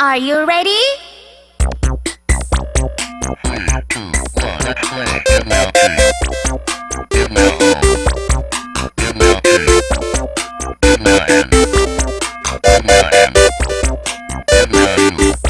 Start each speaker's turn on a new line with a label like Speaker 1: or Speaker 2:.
Speaker 1: Are you ready?
Speaker 2: Thank you.